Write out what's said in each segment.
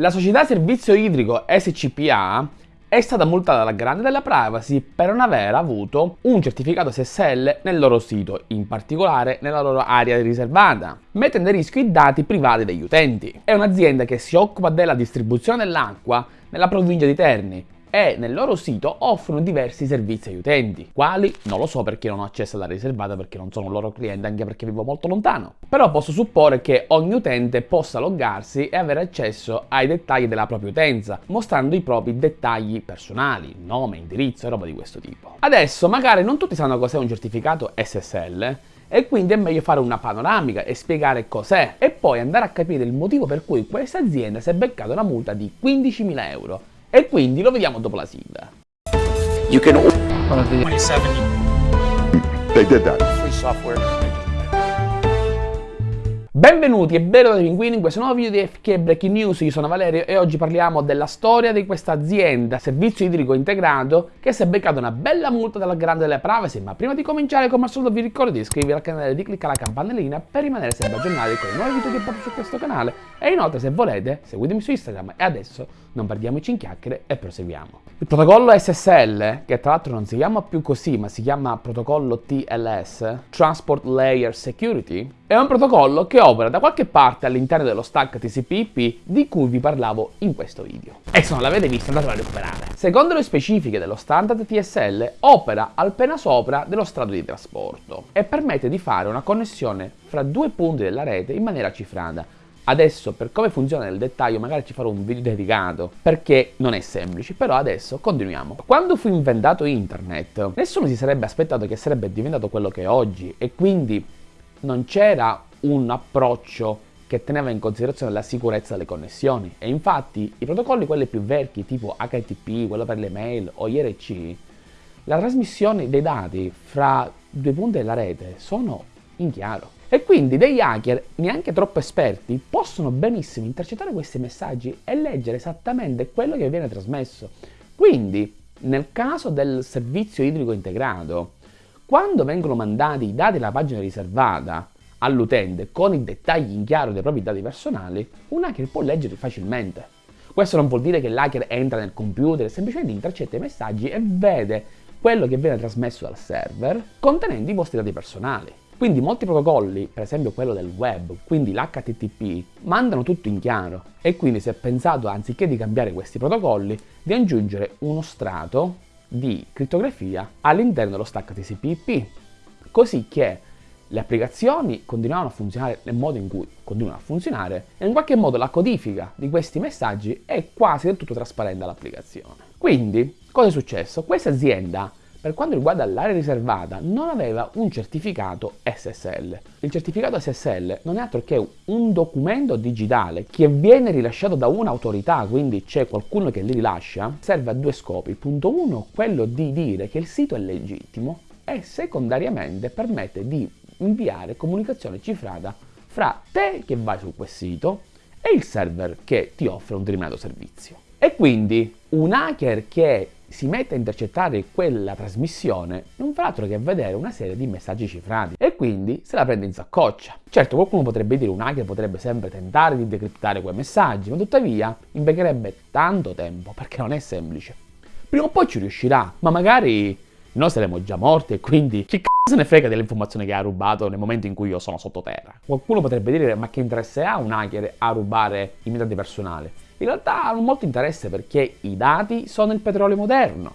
La società servizio idrico SCPA è stata multata dalla Grande della Privacy per non aver avuto un certificato SSL nel loro sito, in particolare nella loro area riservata, mettendo a rischio i dati privati degli utenti. È un'azienda che si occupa della distribuzione dell'acqua nella provincia di Terni e nel loro sito offrono diversi servizi agli utenti. Quali? Non lo so perché non ho accesso alla riservata perché non sono un loro cliente anche perché vivo molto lontano. Però posso supporre che ogni utente possa loggarsi e avere accesso ai dettagli della propria utenza, mostrando i propri dettagli personali, nome, indirizzo e roba di questo tipo. Adesso magari non tutti sanno cos'è un certificato SSL, e quindi è meglio fare una panoramica e spiegare cos'è e poi andare a capire il motivo per cui questa azienda si è beccata una multa di 15.000 euro e quindi lo vediamo dopo la sigla. You can 27 They did that. Free software. Benvenuti e benvenuti pinguini in questo nuovo video di FK Breaking News, io sono Valerio e oggi parliamo della storia di questa azienda, servizio idrico integrato, che si è beccata una bella multa dalla grande delle privacy, ma prima di cominciare come al solito vi ricordo di iscrivervi al canale e di cliccare la campanellina per rimanere sempre aggiornati con i nuovi video che porto su questo canale e inoltre se volete seguitemi su Instagram e adesso non perdiamoci in chiacchiere e proseguiamo. Il protocollo SSL, che tra l'altro non si chiama più così ma si chiama protocollo TLS, Transport Layer Security, è un protocollo che opera da qualche parte all'interno dello stack TCP/IP di cui vi parlavo in questo video. E se non l'avete visto andatelo a recuperare. Secondo le specifiche dello standard TSL, opera appena sopra dello strato di trasporto e permette di fare una connessione fra due punti della rete in maniera cifrata, Adesso per come funziona nel dettaglio magari ci farò un video dedicato perché non è semplice, però adesso continuiamo. Quando fu inventato internet nessuno si sarebbe aspettato che sarebbe diventato quello che è oggi e quindi non c'era un approccio che teneva in considerazione la sicurezza delle connessioni e infatti i protocolli quelli più vecchi tipo HTTP, quello per le mail o IRC, la trasmissione dei dati fra due punti della rete sono in chiaro. E quindi degli hacker, neanche troppo esperti, possono benissimo intercettare questi messaggi e leggere esattamente quello che viene trasmesso. Quindi, nel caso del servizio idrico integrato, quando vengono mandati i dati della pagina riservata all'utente con i dettagli in chiaro dei propri dati personali, un hacker può leggerli facilmente. Questo non vuol dire che l'hacker entra nel computer, semplicemente intercetta i messaggi e vede quello che viene trasmesso dal server contenendo i vostri dati personali. Quindi molti protocolli, per esempio quello del web, quindi l'HTTP, mandano tutto in chiaro e quindi si è pensato, anziché di cambiare questi protocolli, di aggiungere uno strato di crittografia all'interno dello stack TCP/IP, così che le applicazioni continuavano a funzionare nel modo in cui continuano a funzionare e in qualche modo la codifica di questi messaggi è quasi del tutto trasparente all'applicazione. Quindi, cosa è successo? Questa azienda per quanto riguarda l'area riservata non aveva un certificato SSL. Il certificato SSL non è altro che un documento digitale che viene rilasciato da un'autorità, quindi c'è qualcuno che li rilascia, serve a due scopi. Punto 1, quello di dire che il sito è legittimo e secondariamente permette di inviare comunicazione cifrata fra te che vai su quel sito e il server che ti offre un determinato servizio. E quindi un hacker che si mette a intercettare quella trasmissione non fa altro che vedere una serie di messaggi cifrati e quindi se la prende in saccoccia. Certo qualcuno potrebbe dire un hacker potrebbe sempre tentare di decriptare quei messaggi, ma tuttavia impiegherebbe tanto tempo perché non è semplice. Prima o poi ci riuscirà, ma magari noi saremo già morti e quindi chi c***o se ne frega delle informazioni che ha rubato nel momento in cui io sono sottoterra. Qualcuno potrebbe dire ma che interesse ha un hacker a rubare i miei dati personali? In realtà hanno molto interesse perché i dati sono il petrolio moderno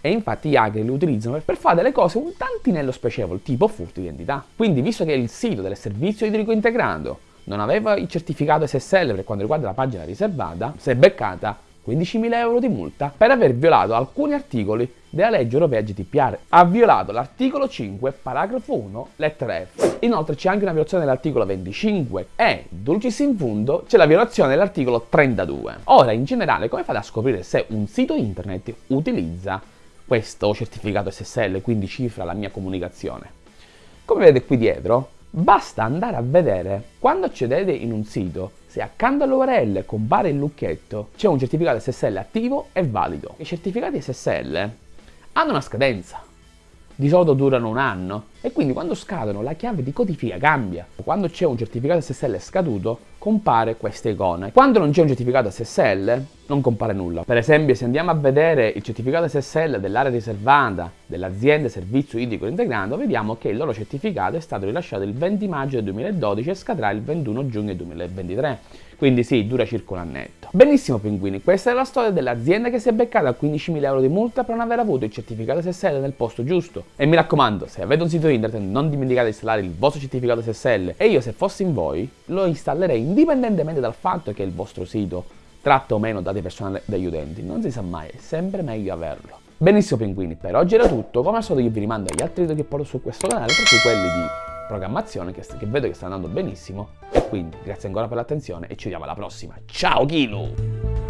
e infatti gli hacker li utilizzano per fare delle cose un tantinello spiacevoli, tipo furto di identità. Quindi, visto che il sito del servizio idrico integrato non aveva il certificato SSL per quanto riguarda la pagina riservata, si è beccata 15.000 euro di multa per aver violato alcuni articoli della legge europea GDPR. Ha violato l'articolo 5, paragrafo 1, lettera F. Inoltre c'è anche una violazione dell'articolo 25 e, dulcis in fundo, c'è la violazione dell'articolo 32. Ora, in generale, come fate a scoprire se un sito internet utilizza questo certificato SSL, quindi cifra la mia comunicazione? Come vedete qui dietro, basta andare a vedere quando accedete in un sito se accanto all'URL compare il lucchetto c'è un certificato SSL attivo e valido. I certificati SSL hanno una scadenza. di solito durano un anno e quindi quando scadono la chiave di codifica cambia. Quando c'è un certificato SSL scaduto compare questa icona. Quando non c'è un certificato SSL non compare nulla. Per esempio se andiamo a vedere il certificato SSL dell'area riservata dell'azienda servizio idrico integrato vediamo che il loro certificato è stato rilasciato il 20 maggio del 2012 e scadrà il 21 giugno 2023. Quindi sì, dura circa un annetto. Benissimo pinguini, questa è la storia dell'azienda che si è beccata 15.000 euro di multa per non aver avuto il certificato SSL nel posto giusto. E mi raccomando, se avete un sito internet non dimenticate di installare il vostro certificato SSL e io se fossi in voi lo installerei indipendentemente dal fatto che il vostro sito tratta o meno dati personali degli utenti. Non si sa mai, è sempre meglio averlo. Benissimo pinguini, per oggi era tutto, come al solito io vi rimando agli altri video che porto su questo canale, tra cui quelli di programmazione che, che vedo che sta andando benissimo e quindi grazie ancora per l'attenzione e ci vediamo alla prossima. Ciao Kilo!